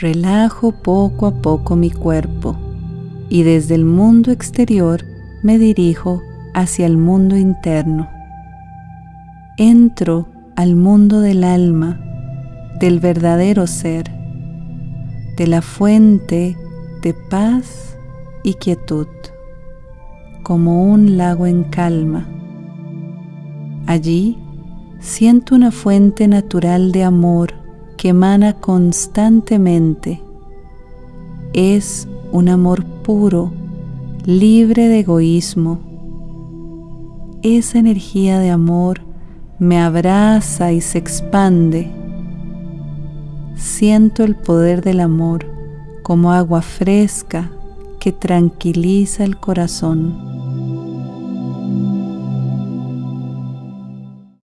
Relajo poco a poco mi cuerpo y desde el mundo exterior me dirijo hacia el mundo interno. Entro al mundo del alma, del verdadero ser, de la fuente de paz y quietud, como un lago en calma. Allí siento una fuente natural de amor que emana constantemente. Es un amor puro, libre de egoísmo. Esa energía de amor me abraza y se expande. Siento el poder del amor como agua fresca que tranquiliza el corazón.